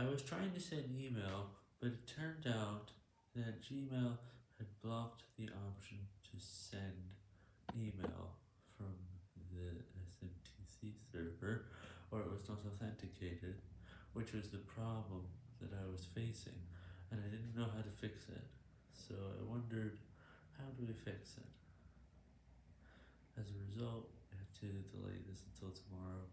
I was trying to send email, but it turned out that Gmail had blocked the option to send email from the SMTP server, or it was not authenticated, which was the problem that I was facing, and I didn't know how to fix it, so I wondered, how do we fix it? As a result, I have to delay this until tomorrow.